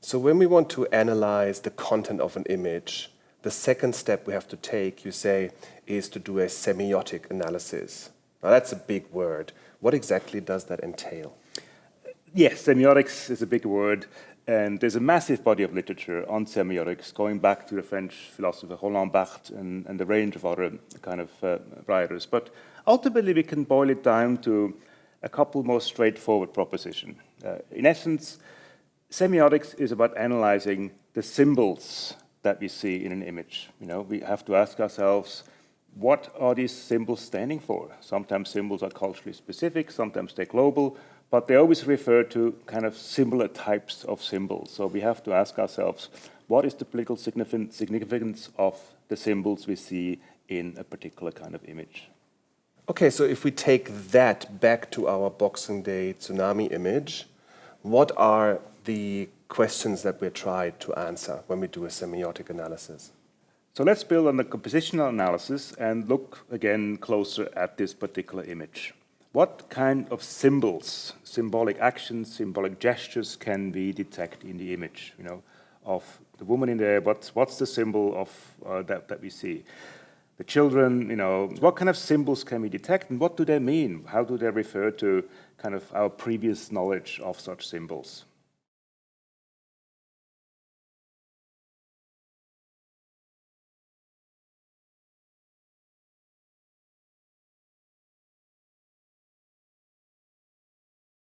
So when we want to analyze the content of an image, the second step we have to take, you say, is to do a semiotic analysis. Now that's a big word. What exactly does that entail? Yes, semiotics is a big word, and there's a massive body of literature on semiotics going back to the French philosopher Roland Barthes and, and a range of other kind of uh, writers. But ultimately, we can boil it down to a couple more straightforward propositions. Uh, in essence, semiotics is about analyzing the symbols that we see in an image. You know, we have to ask ourselves, what are these symbols standing for? Sometimes symbols are culturally specific, sometimes they're global, but they always refer to kind of similar types of symbols. So we have to ask ourselves, what is the political significance of the symbols we see in a particular kind of image? Okay, so if we take that back to our Boxing Day tsunami image, what are the questions that we tried to answer when we do a semiotic analysis? So let's build on the compositional analysis and look again closer at this particular image. What kind of symbols, symbolic actions, symbolic gestures can we detect in the image, you know, of the woman in there? What's, what's the symbol of uh, that, that we see? The children, you know, what kind of symbols can we detect and what do they mean? How do they refer to kind of our previous knowledge of such symbols?